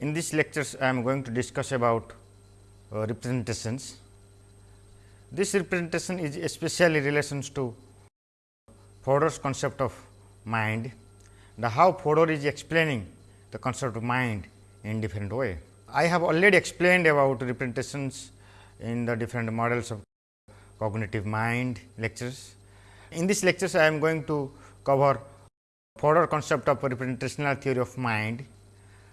In this lectures, I am going to discuss about uh, representations. This representation is especially relations to Fodor's concept of mind, the how Fodor is explaining the concept of mind in different way. I have already explained about representations in the different models of cognitive mind lectures. In this lectures, I am going to cover Fodor concept of representational theory of mind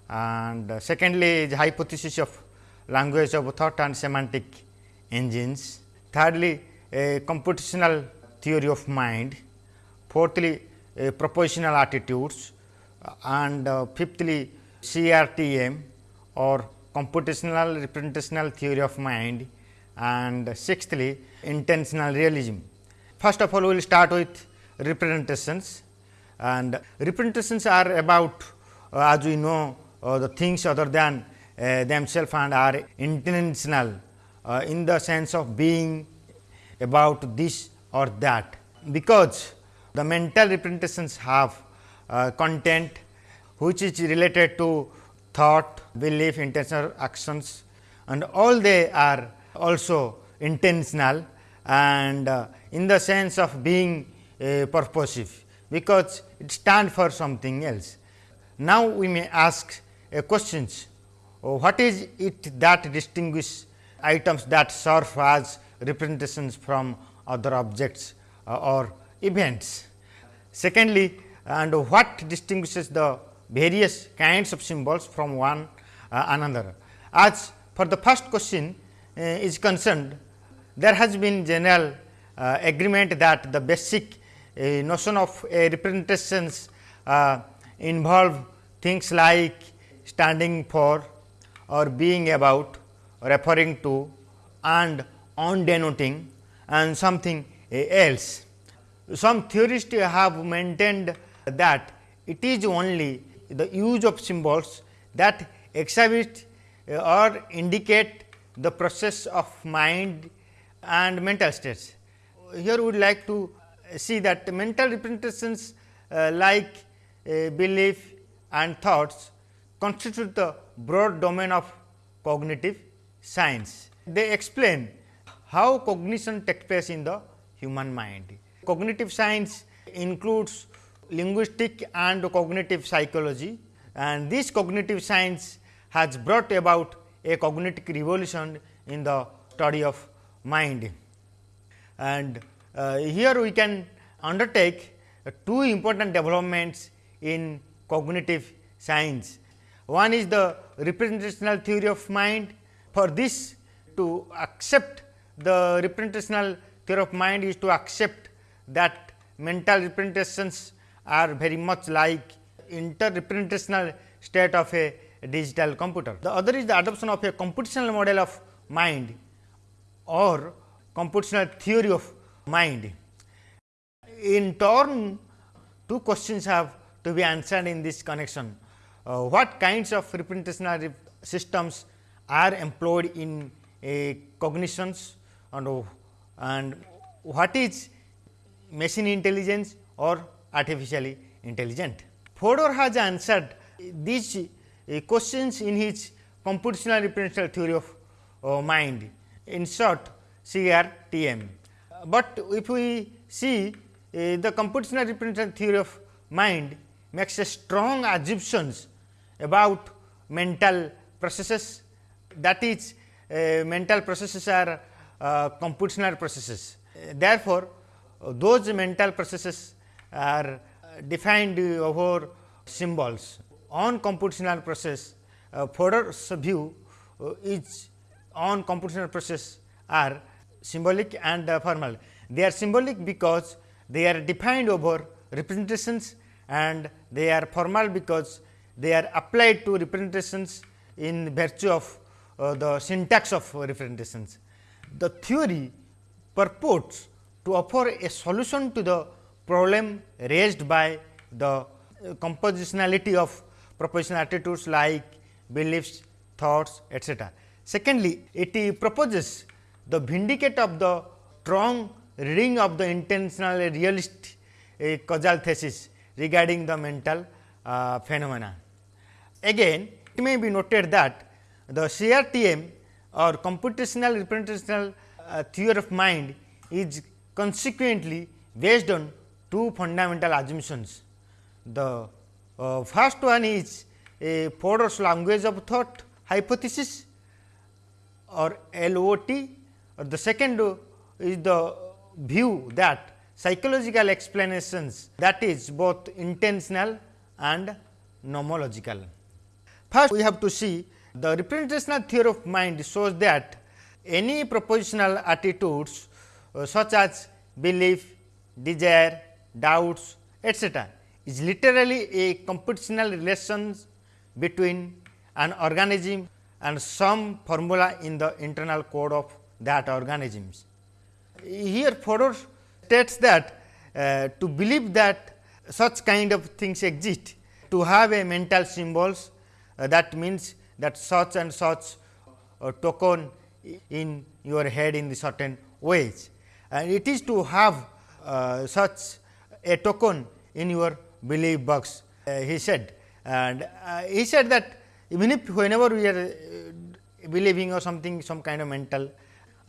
and uh, secondly the hypothesis of language of thought and semantic engines. Thirdly, a computational theory of mind. Fourthly, a propositional attitudes and uh, fifthly, CRTM or computational representational theory of mind and sixthly, intentional realism. First of all, we will start with representations and representations are about uh, as we know uh, the things other than uh, themselves and are intentional uh, in the sense of being about this or that, because the mental representations have uh, content which is related to thought, belief, intentional actions and all they are also intentional and uh, in the sense of being uh, purposive, because it stand for something else. Now, we may ask a questions oh, what is it that distinguish items that serve as representations from other objects uh, or events. Secondly, and what distinguishes the various kinds of symbols from one uh, another. As for the first question uh, is concerned, there has been general uh, agreement that the basic uh, notion of representations uh, involve things like standing for or being about, referring to and on denoting and something else. Some theorists have maintained that it is only the use of symbols that exhibit or indicate the process of mind and mental states. Here we would like to see that mental representations uh, like uh, belief and thoughts constitute the broad domain of cognitive science. They explain how cognition takes place in the human mind. Cognitive science includes linguistic and cognitive psychology and this cognitive science has brought about a cognitive revolution in the study of mind. And uh, here we can undertake uh, two important developments in cognitive science. One is the representational theory of mind. For this to accept the representational theory of mind is to accept that mental representations are very much like interrepresentational state of a digital computer. The other is the adoption of a computational model of mind or computational theory of mind. In turn, two questions have to be answered in this connection. Uh, what kinds of representational systems are employed in a cognitions and, and what is machine intelligence or artificially intelligent. Fodor has answered these uh, questions in his computational representational theory of uh, mind in short CRTM. But if we see uh, the computational representational theory of mind makes a strong assumptions about mental processes that is uh, mental processes are uh, computational processes. Therefore, those mental processes are defined over symbols on computational process uh, Fodor's view uh, is on computational process are symbolic and uh, formal. They are symbolic because they are defined over representations and they are formal because they are applied to representations in virtue of uh, the syntax of representations. The theory purports to offer a solution to the problem raised by the uh, compositionality of propositional attitudes like beliefs, thoughts etc. Secondly, it proposes the vindicate of the strong reading of the intentional realist causal thesis regarding the mental uh, phenomena. Again It may be noted that the CRTM or computational representational uh, theory of mind is consequently based on two fundamental assumptions. The uh, first one is a Fodor's language of thought hypothesis or LOT or the second is the view that psychological explanations that is both intentional and nomological. First we have to see the representational theory of mind shows that any propositional attitudes uh, such as belief, desire, doubts etc., is literally a computational relations between an organism and some formula in the internal code of that organisms. Here Fodor states that uh, to believe that such kind of things exist, to have a mental symbols that means that such and such uh, token in your head in the certain ways and it is to have uh, such a token in your belief box uh, he said and uh, he said that even if whenever we are uh, believing or something some kind of mental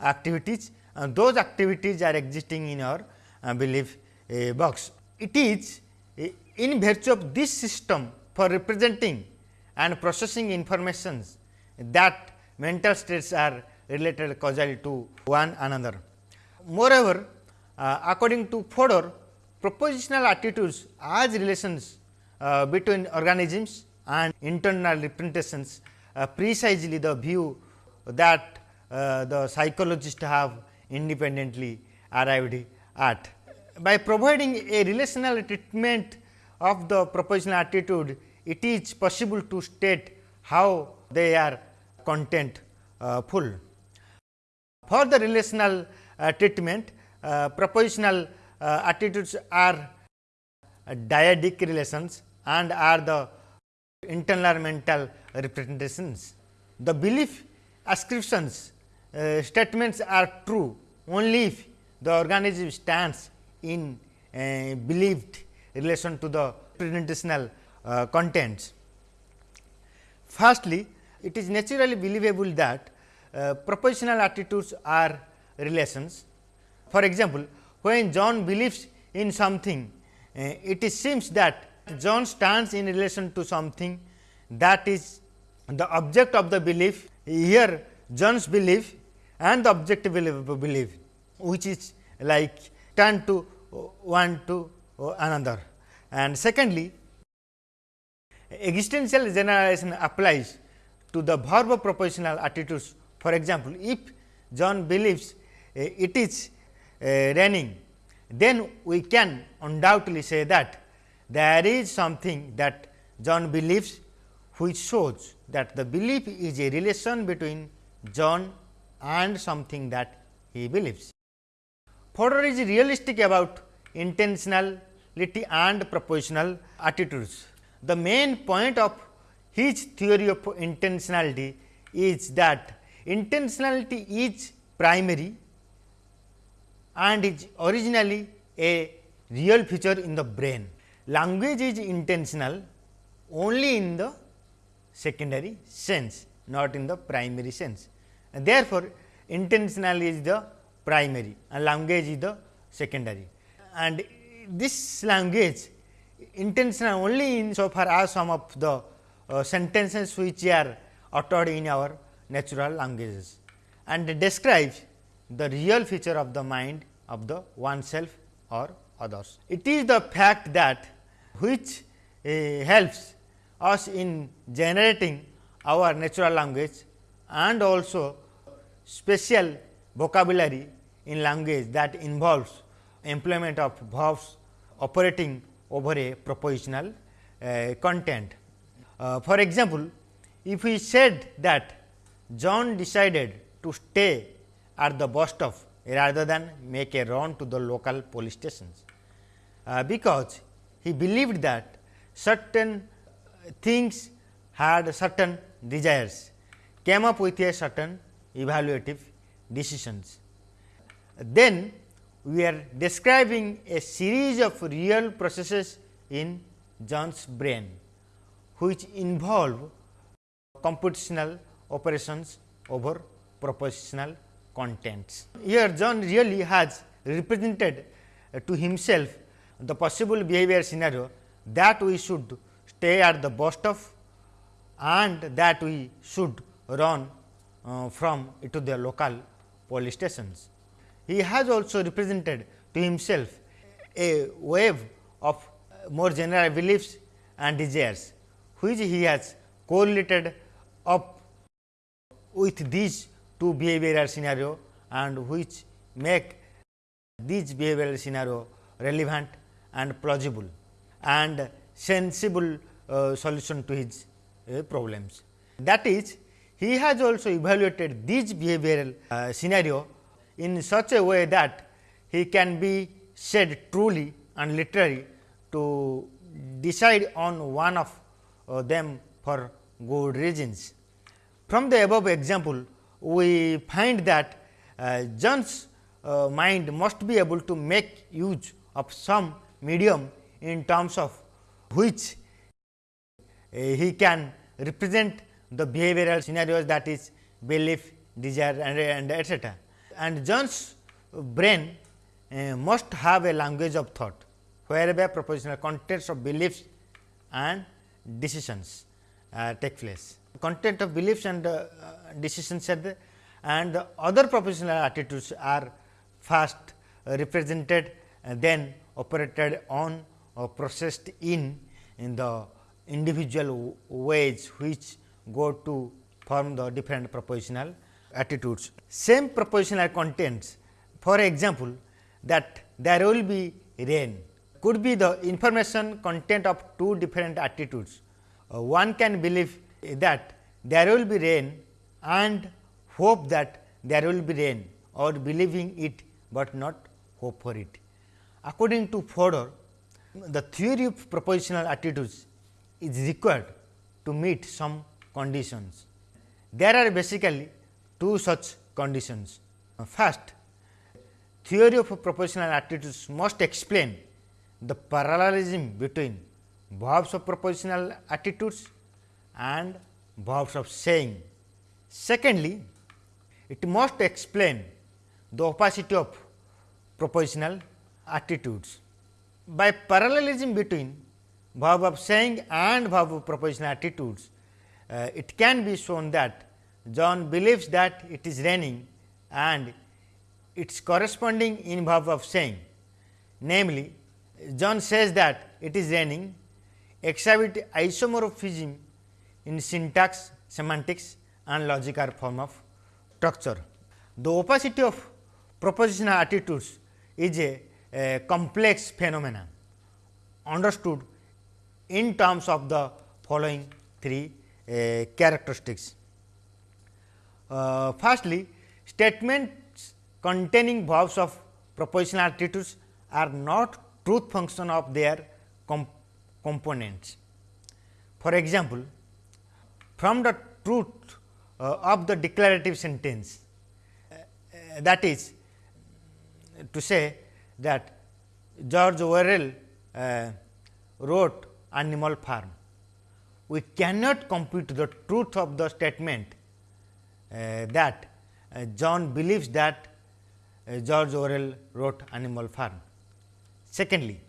activities those activities are existing in our belief box. It is in virtue of this system for representing and processing informations that mental states are related causally to one another. Moreover, uh, according to Fodor, propositional attitudes as relations uh, between organisms and internal representations uh, precisely the view that uh, the psychologists have independently arrived at. By providing a relational treatment of the propositional attitude, it is possible to state how they are content uh, full. For the relational uh, treatment, uh, propositional uh, attitudes are dyadic relations and are the internal mental representations. The belief ascriptions uh, statements are true only if the organism stands in uh, believed relation to the representational uh, contents. Firstly, it is naturally believable that uh, propositional attitudes are relations. For example, when John believes in something, uh, it seems that John stands in relation to something that is the object of the belief. Here John's belief and the objective belief, which is like turn to one to another. And secondly, existential generalization applies to the verb propositional attitudes. For example, if John believes uh, it is uh, raining, then we can undoubtedly say that there is something that John believes which shows that the belief is a relation between John and something that he believes. Fodor is realistic about intentionality and propositional attitudes. The main point of his theory of intentionality is that intentionality is primary and is originally a real feature in the brain. Language is intentional only in the secondary sense, not in the primary sense. And therefore, intentional is the primary and language is the secondary. And this language intentional only in so far as some of the uh, sentences which are uttered in our natural languages and describes the real feature of the mind of the oneself or others. It is the fact that which uh, helps us in generating our natural language and also special vocabulary in language that involves employment of verbs operating over a propositional uh, content. Uh, for example, if we said that John decided to stay at the bus stop rather than make a run to the local police stations, uh, because he believed that certain things had certain desires came up with a certain evaluative decisions. Then we are describing a series of real processes in John's brain, which involve computational operations over propositional contents. Here John really has represented to himself the possible behavior scenario that we should stay at the bus stop and that we should run uh, from to the local police stations. He has also represented to himself a wave of more general beliefs and desires, which he has correlated up with these two behavioral scenario and which make these behavioral scenario relevant and plausible and sensible uh, solution to his uh, problems. That is, he has also evaluated these behavioral uh, scenario in such a way that he can be said truly and literally to decide on one of uh, them for good reasons. From the above example, we find that uh, John's uh, mind must be able to make use of some medium in terms of which he can represent the behavioral scenarios that is belief, desire and, and etcetera. And John's brain uh, must have a language of thought, whereby propositional contents of beliefs and decisions uh, take place. Content of beliefs and uh, decisions there and the other propositional attitudes are first represented then operated on or processed in in the individual ways which go to form the different propositional attitudes. Same propositional contents for example, that there will be rain could be the information content of two different attitudes. Uh, one can believe that there will be rain and hope that there will be rain or believing it, but not hope for it. According to Fodor, the theory of propositional attitudes is required to meet some conditions. There are basically two such conditions. First, theory of propositional attitudes must explain the parallelism between verbs of propositional attitudes and verbs of saying. Secondly, it must explain the opacity of propositional attitudes. By parallelism between verb of saying and verb of propositional attitudes, uh, it can be shown that John believes that it is raining and its corresponding in verb of saying. Namely, John says that it is raining exhibit isomorphism in syntax, semantics and logical form of structure. The opacity of propositional attitudes is a, a complex phenomena understood in terms of the following three uh, characteristics. Uh, firstly, statements containing verbs of propositional attitudes are not truth function of their comp components. For example, from the truth uh, of the declarative sentence uh, that is to say that George Orwell uh, wrote Animal Farm. We cannot compute the truth of the statement that uh, John believes that uh, George Orwell wrote Animal Farm. Secondly,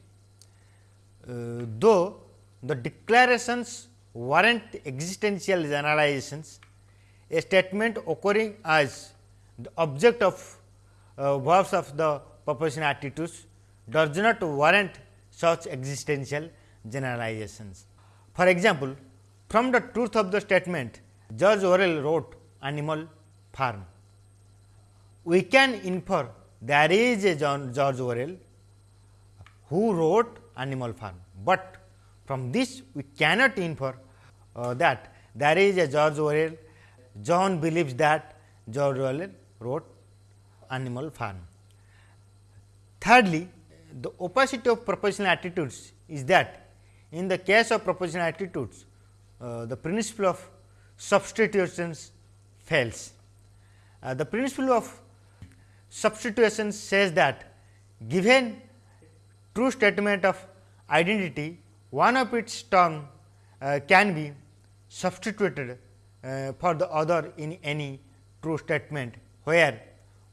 though the declarations warrant existential generalizations, a statement occurring as the object of uh, verbs of the propositional attitudes does not warrant such existential generalizations. For example, from the truth of the statement George Orwell wrote Animal Farm, we can infer there is a John George Orwell who wrote Animal Farm, but from this we cannot infer uh, that there is a George Orwell. John believes that George Orwell wrote Animal Farm. Thirdly, the opacity of propositional attitudes is that in the case of propositional attitudes, uh, the principle of substitutions fails. Uh, the principle of substitution says that given true statement of identity, one of its term uh, can be substituted uh, for the other in any true statement, where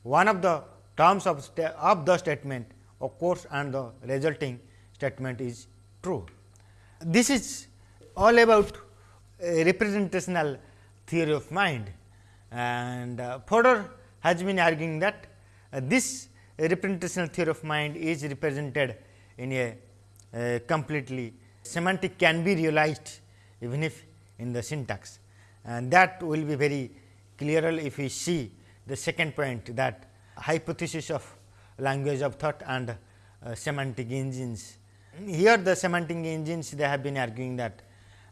one of the terms of, of the statement occurs and the resulting statement is true. This is all about representational theory of mind and uh, Fodor has been arguing that uh, this representational theory of mind is represented in a uh, completely semantic can be realized even if in the syntax and that will be very clearer if we see the second point that hypothesis of language of thought and uh, semantic engines. Here the semantic engines they have been arguing that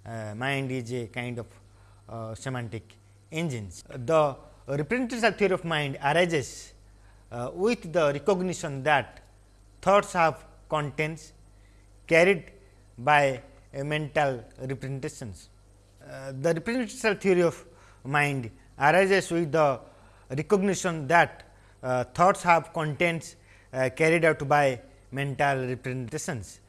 uh, mind is a kind of uh, semantic engines. The representational theory of mind arises uh, with the recognition that thoughts have contents carried by mental representations. Uh, the representational theory of mind arises with the recognition that uh, thoughts have contents uh, carried out by mental representations.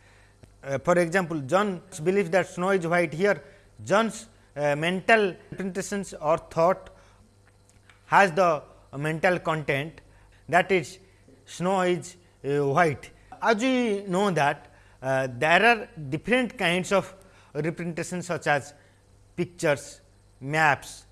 Uh, for example, John believes that snow is white here, John's uh, mental representations or thought has the mental content that is snow is uh, white. As we know that uh, there are different kinds of representations such as pictures, maps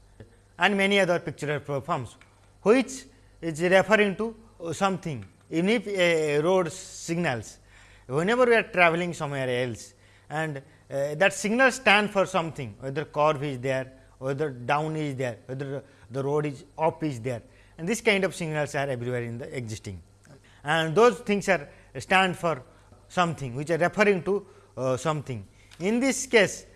and many other pictorial forms, which is referring to something even if a road signals whenever we are traveling somewhere else and uh, that signal stand for something whether curve is there whether down is there whether the road is up is there and this kind of signals are everywhere in the existing and those things are stand for something which are referring to uh, something. In this case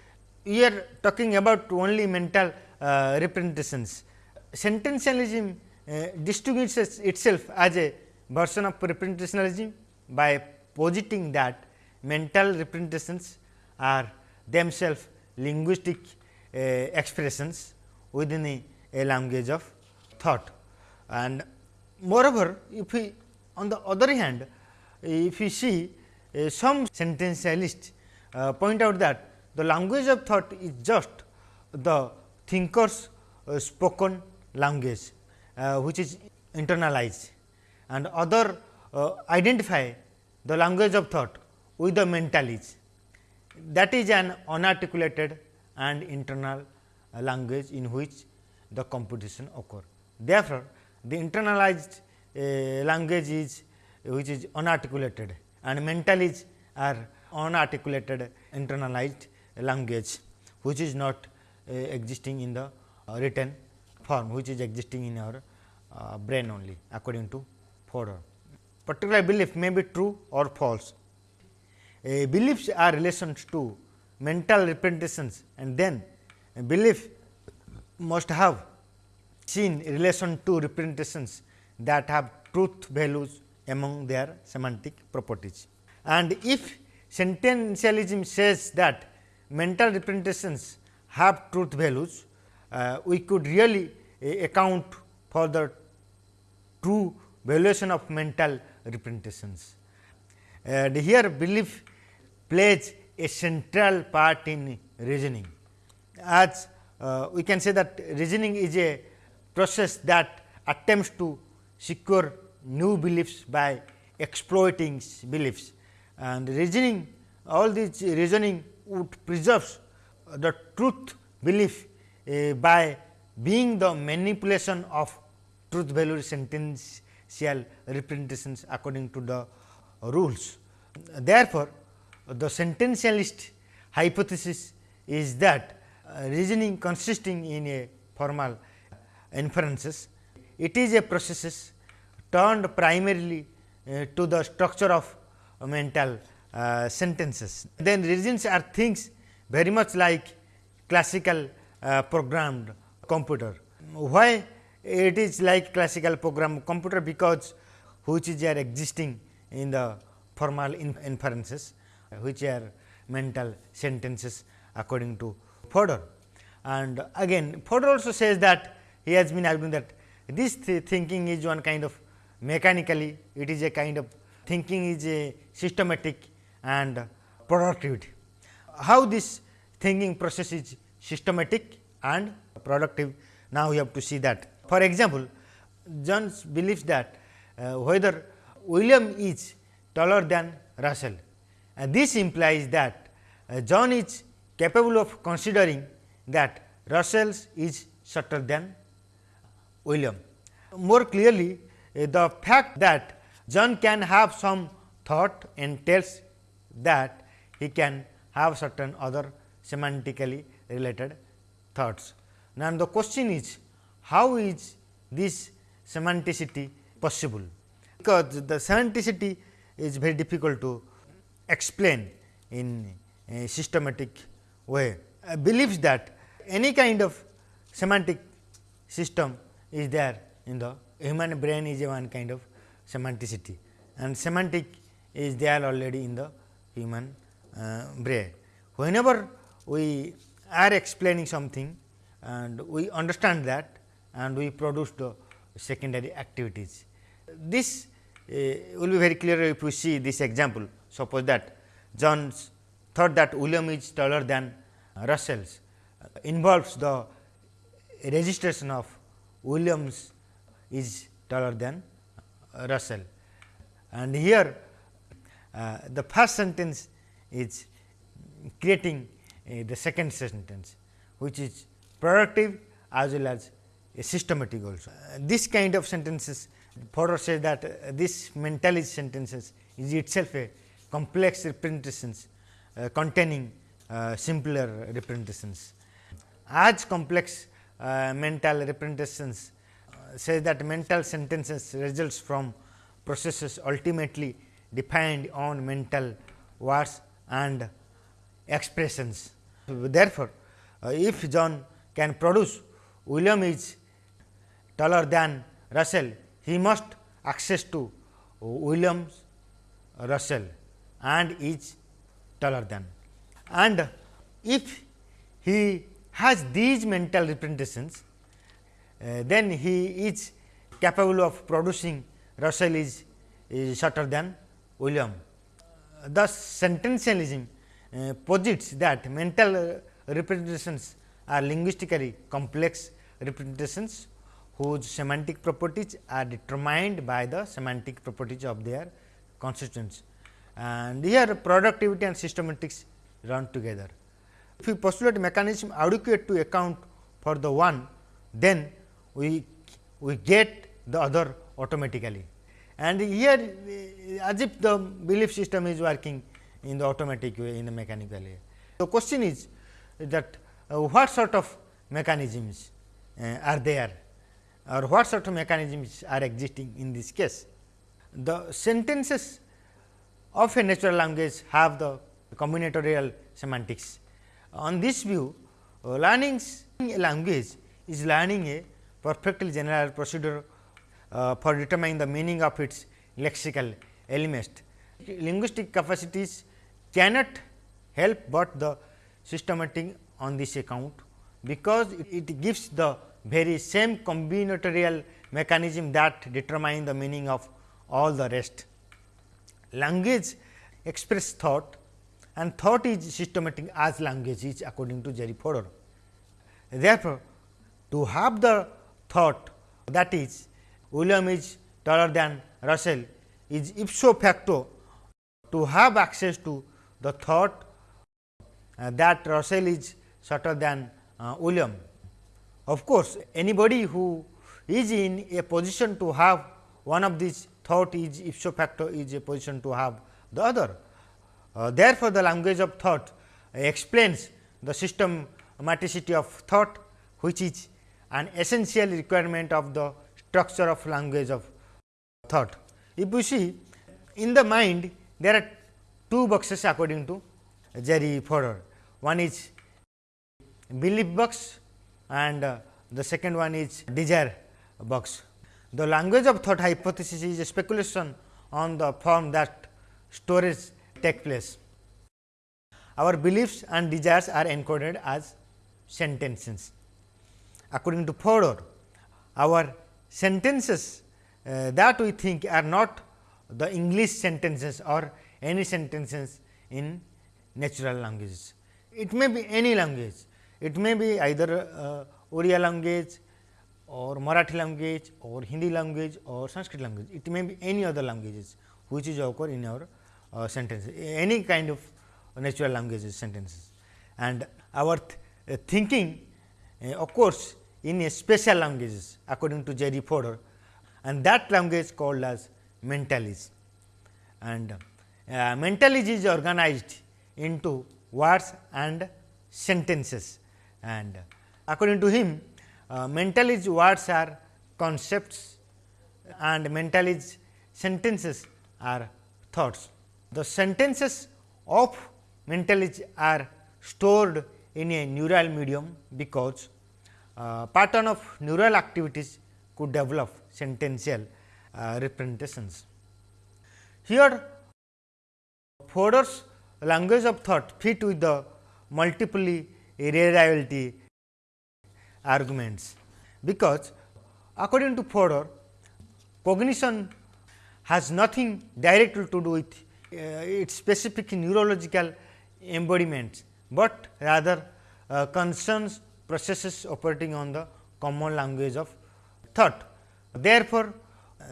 we are talking about only mental uh, representations. Sententialism uh, distinguishes itself as a version of representationalism by positing that mental representations are themselves linguistic uh, expressions within a, a, language of thought. And moreover, if we on the other hand, if we see uh, some sententialists uh, point out that the language of thought is just the thinker's uh, spoken language, uh, which is internalized and other uh, identify the language of thought with the mentality that is an unarticulated and internal uh, language in which the computation occur. Therefore, the internalized uh, language is which is unarticulated and mental is are unarticulated internalized language which is not uh, existing in the uh, written form which is existing in our uh, brain only according to Fodor. Particular belief may be true or false uh, beliefs are relations to mental representations and then belief must have seen relation to representations that have truth values among their semantic properties. And if sententialism says that mental representations have truth values, uh, we could really uh, account for the true valuation of mental representations. And here belief plays a central part in reasoning. As uh, we can say that reasoning is a process that attempts to secure new beliefs by exploiting beliefs and reasoning all this reasoning would preserve the truth belief uh, by being the manipulation of truth value sentential representations according to the rules. Therefore, the sententialist hypothesis is that uh, reasoning consisting in a formal inferences, it is a process turned primarily uh, to the structure of mental uh, sentences. Then reasons are things very much like classical uh, programmed computer. Why it is like classical program computer? Because which is are existing in the formal inferences which are mental sentences according to Fodor. And again Fodor also says that he has been arguing that this th thinking is one kind of mechanically it is a kind of thinking is a systematic and productivity. How this thinking process is systematic and productive. Now, we have to see that. For example, John believes that uh, whether William is taller than Russell. And this implies that uh, John is capable of considering that Russell is shorter than William. More clearly, uh, the fact that John can have some thought entails that he can have certain other semantically related thoughts. Now, the question is how is this semanticity possible? Because the semanticity is very difficult to explain in a systematic way. I believes that any kind of semantic system is there in the human brain is one kind of semanticity and semantic is there already in the human uh, brain. Whenever we are explaining something and we understand that and we produce the secondary activities. This will be very clear if we see this example. Suppose that John thought that William is taller than Russell's uh, involves the registration of Williams is taller than Russell. And here uh, the first sentence is creating uh, the second sentence, which is productive as well as systematic also. Uh, this kind of sentences Fodor says that uh, this mentalist sentences is itself a complex representations uh, containing uh, simpler representations. As complex uh, mental representations uh, say that mental sentences results from processes ultimately defined on mental words and expressions. Therefore, uh, if John can produce William is taller than Russell, he must access to Williams Russell and is taller than. And if he has these mental representations, uh, then he is capable of producing Russell is, is shorter than William. Thus, sententialism uh, posits that mental uh, representations are linguistically complex representations whose semantic properties are determined by the semantic properties of their constituents. And here productivity and systematics run together. If we postulate mechanism adequate to account for the one, then we, we get the other automatically. And here as if the belief system is working in the automatic way in the mechanical way. The question is that uh, what sort of mechanisms uh, are there or what sort of mechanisms are existing in this case. The sentences of a natural language have the combinatorial semantics. On this view, learning a language is learning a perfectly general procedure uh, for determining the meaning of its lexical elements. Linguistic capacities cannot help but the systematic on this account, because it gives the very same combinatorial mechanism that determine the meaning of all the rest. Language express thought and thought is systematic as language is according to Jerry Fodor. Therefore, to have the thought that is William is taller than Russell is ipso facto to have access to the thought uh, that Russell is shorter than uh, William. Of course, anybody who is in a position to have one of these thought is if ipso facto is a position to have the other. Uh, therefore, the language of thought explains the systematicity of thought which is an essential requirement of the structure of language of thought. If you see in the mind there are two boxes according to Jerry Fodor. One is belief box and uh, the second one is desire box. The language of thought hypothesis is a speculation on the form that storage take place. Our beliefs and desires are encoded as sentences. According to Fodor, our sentences uh, that we think are not the English sentences or any sentences in natural languages. It may be any language It may be either uh, Oriya language or Marathi language or Hindi language or Sanskrit language. It may be any other languages which is occur in our uh, sentences, any kind of natural languages sentences. And our th uh, thinking uh, occurs in a special languages according to Jerry Fodor and that language called as mentalese. And uh, mentalese is organized into words and sentences and according to him uh, mentalese words are concepts and mentalese sentences are thoughts. The sentences of mentalese are stored in a neural medium because uh, pattern of neural activities could develop sentential uh, representations. Here Fodor's language of thought fit with the multiply realizability arguments, because according to Fodor cognition has nothing directly to do with uh, its specific neurological embodiments, but rather uh, concerns processes operating on the common language of thought. Therefore,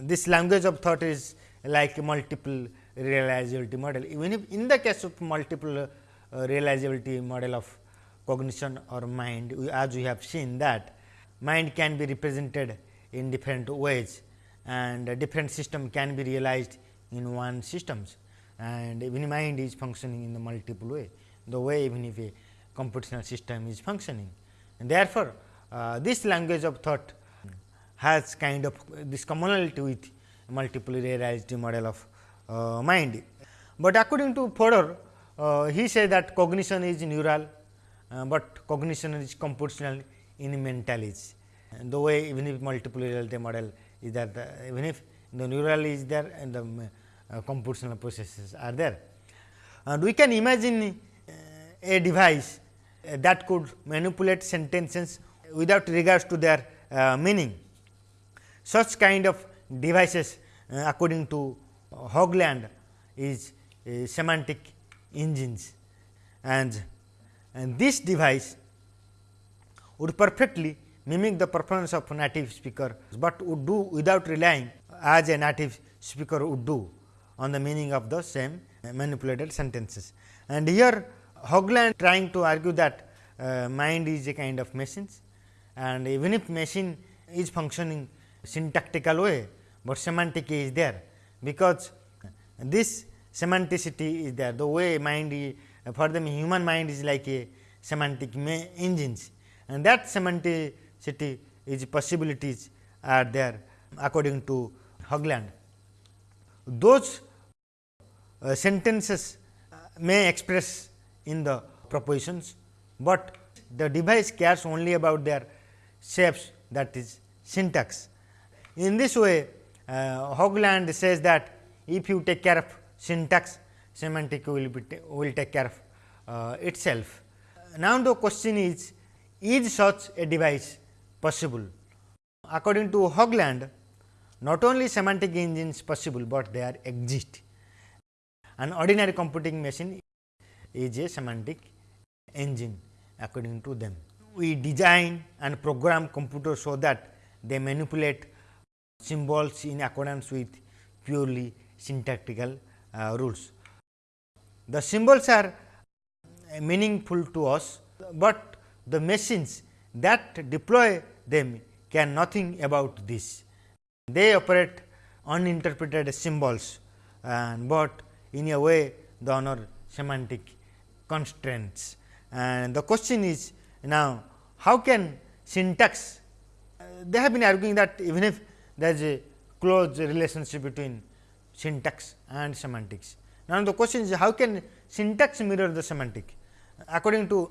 this language of thought is like a multiple realizability model. Even if in the case of multiple uh, realizability model of cognition or mind, as we have seen that mind can be represented in different ways and different system can be realized in one systems and even mind is functioning in the multiple way, the way even if a computational system is functioning. And therefore, uh, this language of thought has kind of this commonality with multiple realized model of uh, mind. But according to Fodor, uh, he said that cognition is neural, but cognition is computational in mentalese. And the way even if multiple reality model is there, the, even if the neural is there and the uh, computational processes are there. And we can imagine uh, a device uh, that could manipulate sentences without regards to their meaning. Such kind of devices according to Haugeland is semantic engines and, and this device would perfectly mimic the performance of a native speaker, but would do without relying as a native speaker would do on the meaning of the same manipulated sentences. And here Haugeland trying to argue that uh, mind is a kind of machines and even if machine is functioning syntactical way, but semantic is there because this semanticity is there the way mind for them human mind is like a semantic engines and that semanticity is possibilities are there according to Haugeland. Those uh, sentences may express in the propositions, but the device cares only about their shapes that is syntax. In this way uh, Haugeland says that if you take care of syntax, semantic will be will take care of uh, itself. Now, the question is, is such a device possible? According to Haugeland not only semantic engines possible, but they are exist. An ordinary computing machine is a semantic engine according to them. We design and program computers so that they manipulate symbols in accordance with purely syntactical uh, rules. The symbols are meaningful to us, but the machines that deploy them can nothing about this. They operate uninterpreted symbols, and but in a way the honor semantic constraints. And the question is now how can syntax, uh, they have been arguing that even if there is a close relationship between syntax and semantics. Now, the question is how can syntax mirror the semantic? According to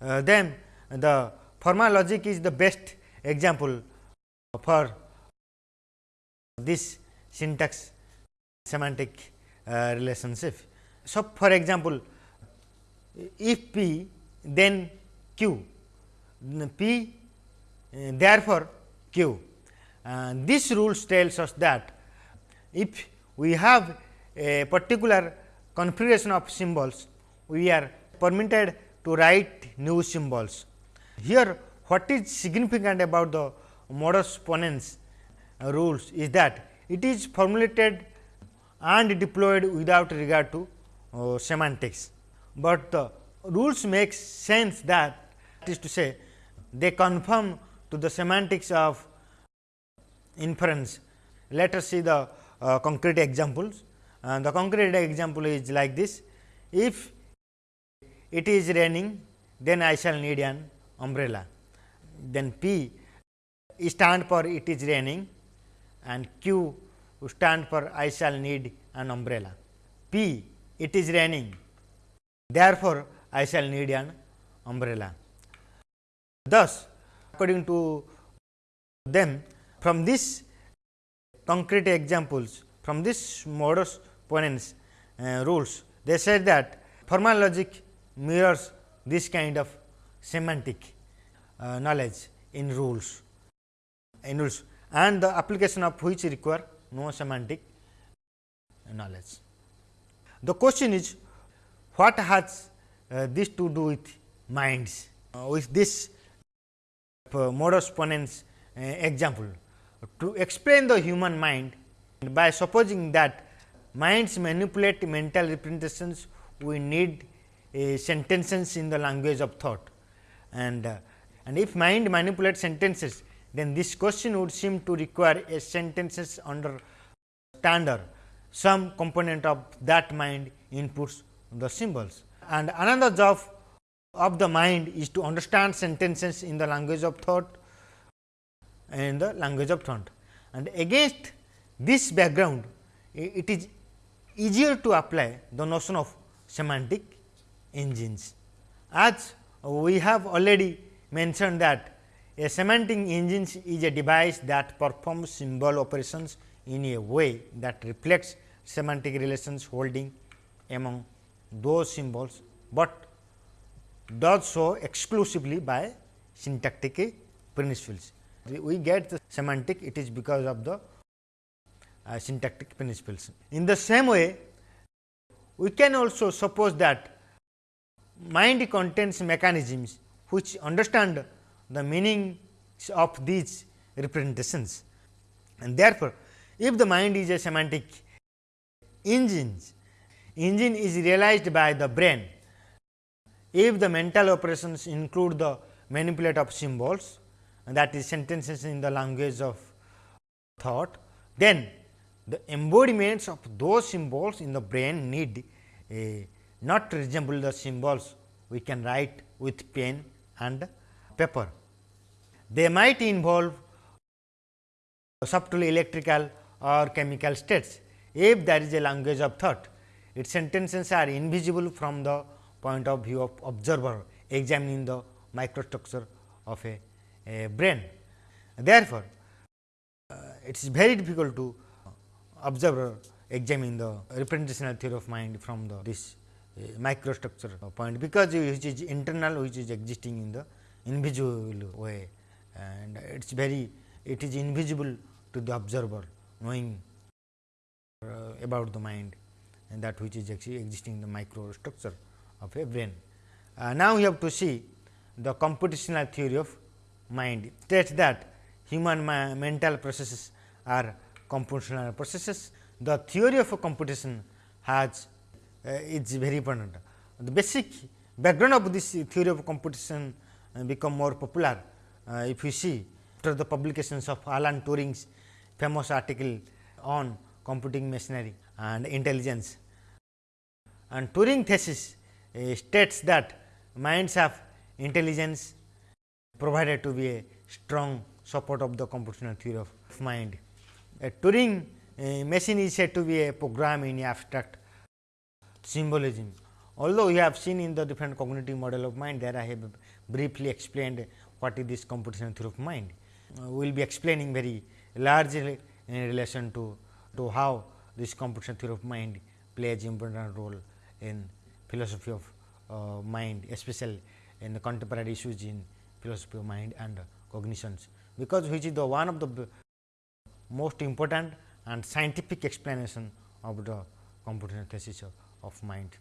uh, them, the formal logic is the best example for this syntax semantic uh, relationship. So, for example, if p then q, p uh, therefore q and this rule tells us that if we have a particular configuration of symbols, we are permitted to write new symbols. Here what is significant about the modus ponens uh, rules is that it is formulated and deployed without regard to uh, semantics, but the rules make sense that, that is to say they conform to the semantics of inference. Let us see the uh, concrete examples and the concrete example is like this. If it is raining then I shall need an umbrella. Then P stand for it is raining and Q stand for I shall need an umbrella. P it is raining therefore, I shall need an umbrella. Thus, according to them from this concrete examples from this modus ponens uh, rules. They said that formal logic mirrors this kind of semantic uh, knowledge in rules. In rules. And the application of which require no semantic knowledge. The question is what has uh, this to do with minds? Uh, with this uh, modus ponens uh, example. To explain the human mind by supposing that minds manipulate mental representations. We need sentences in the language of thought. And uh, and if mind manipulates sentences then this question would seem to require a sentences under standard. Some component of that mind inputs the symbols. And another job of the mind is to understand sentences in the language of thought in the language of thought. And against this background it is easier to apply the notion of semantic engines. As we have already mentioned that a semantic engine is a device that performs symbol operations in a way that reflects semantic relations holding among those symbols, but does so exclusively by syntactic principles. We get the semantic it is because of the uh, syntactic principles. In the same way, we can also suppose that mind contains mechanisms which understand the meaning of these representations. And therefore, if the mind is a semantic engine, engine is realized by the brain. If the mental operations include the manipulate of symbols and that is sentences in the language of thought, then the embodiments of those symbols in the brain need a not resemble the symbols we can write with pen and paper. They might involve subtle electrical or chemical states. If there is a language of thought, its sentences are invisible from the point of view of observer examining the microstructure of a, a brain. Therefore, uh, it is very difficult to observer examine the representational theory of mind from the this microstructure point. Because which is internal which is existing in the invisible way. And it is very it is invisible to the observer knowing uh, about the mind. And that which is actually existing in the microstructure of a brain. Uh, now, we have to see the computational theory of mind. States that human mental processes are computational processes. The theory of a computation has uh, is very important. The basic background of this theory of computation uh, become more popular uh, if you see after the publications of Alan Turing's famous article on computing machinery and intelligence. And Turing thesis states that minds have intelligence provided to be a strong support of the computational theory of mind. A Turing machine is said to be a program in abstract symbolism. Although we have seen in the different cognitive model of mind there I have briefly explained what is this computational theory of mind. Uh, we will be explaining very largely in relation to, to how this computational theory of mind plays important role in philosophy of uh, mind especially in the contemporary issues in philosophy of mind and uh, cognitions, because which is the one of the most important and scientific explanation of the computational thesis of of mind.